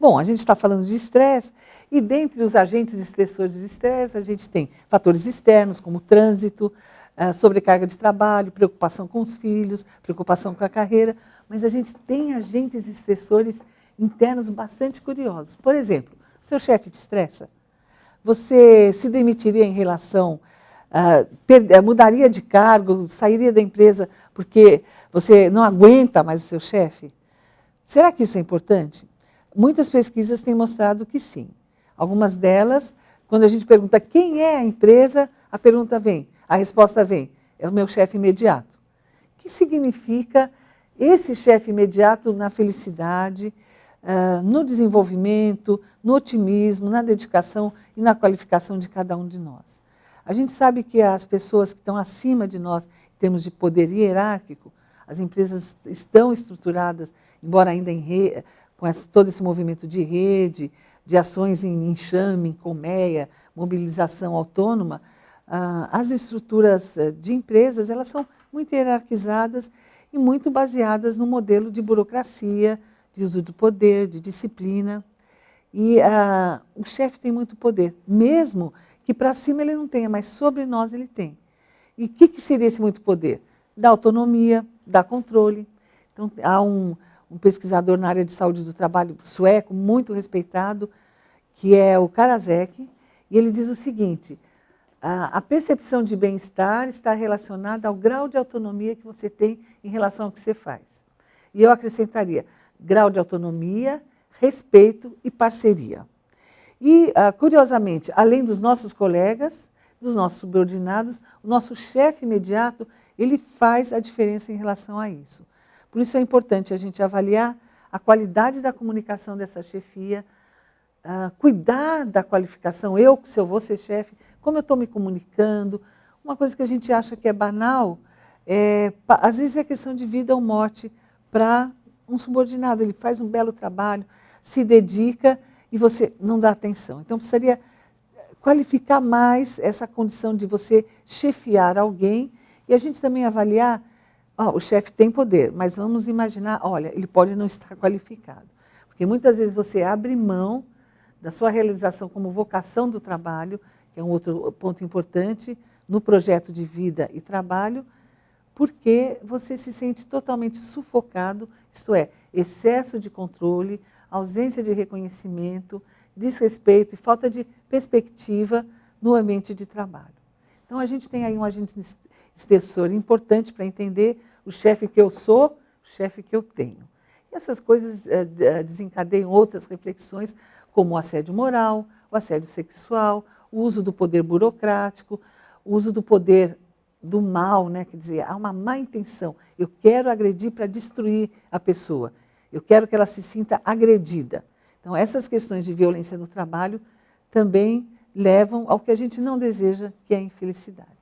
Bom, a gente está falando de estresse, e dentre os agentes estressores de estresse, a gente tem fatores externos, como trânsito, sobrecarga de trabalho, preocupação com os filhos, preocupação com a carreira, mas a gente tem agentes estressores internos bastante curiosos. Por exemplo, seu chefe te estressa? Você se demitiria em relação, uh, mudaria de cargo, sairia da empresa porque você não aguenta mais o seu chefe? Será que isso é importante? Muitas pesquisas têm mostrado que sim. Algumas delas, quando a gente pergunta quem é a empresa, a pergunta vem, a resposta vem, é o meu chefe imediato. O que significa esse chefe imediato na felicidade, uh, no desenvolvimento, no otimismo, na dedicação e na qualificação de cada um de nós. A gente sabe que as pessoas que estão acima de nós, em termos de poder hierárquico, as empresas estão estruturadas, embora ainda em re, com esse, todo esse movimento de rede, de ações em enxame, em colmeia, mobilização autônoma, uh, as estruturas eh, de empresas elas são muito hierarquizadas e muito baseadas no modelo de burocracia, de uso do poder, de disciplina. E uh, o chefe tem muito poder, mesmo que para cima ele não tenha, mas sobre nós ele tem. E o que, que, seria esse muito poder? Da autonomia, da controle. Então, há um, um pesquisador na área de saúde do trabalho sueco, muito respeitado, que é o Karasek, e ele diz o seguinte, a, percepção de bem-estar está relacionada ao grau de autonomia que você tem em relação ao que você faz. E eu acrescentaria, grau de autonomia, respeito e parceria. E, ah, curiosamente, além dos nossos colegas, dos nossos subordinados, o nosso chefe imediato, ele faz a diferença em relação a isso. Por isso é importante a gente avaliar a qualidade da comunicação dessa chefia, uh, cuidar da qualificação, eu, se eu vou ser chefe, como eu estou me comunicando. Uma coisa que a gente acha que é banal, é, às vezes é questão de vida ou morte para um subordinado, ele faz um belo trabalho, se dedica e você não dá atenção. Então, precisaria qualificar mais essa condição de você chefiar alguém e a gente também avaliar, ó, o chefe tem poder, mas vamos imaginar, olha, ele pode não estar qualificado. Porque muitas vezes você abre mão da sua realização como vocação do trabalho, que é um outro ponto importante, no projeto de vida e trabalho, porque você se sente totalmente sufocado, isto é, excesso de controle, ausência de reconhecimento, desrespeito e falta de perspectiva no ambiente de trabalho. Então a gente tem aí um agente extensor importante para entender o chefe que eu sou, o chefe que eu tenho. E essas coisas eh, eh, desencadeiam outras reflexões, como o assédio moral, o assédio sexual, o uso do poder burocrático, o uso do poder do mal, né? quer dizer, há uma má intenção. Eu quero agredir para destruir a pessoa. Eu quero que ela se sinta agredida. Então, essas questões de violência no trabalho também levam ao que a gente não deseja, que é a infelicidade.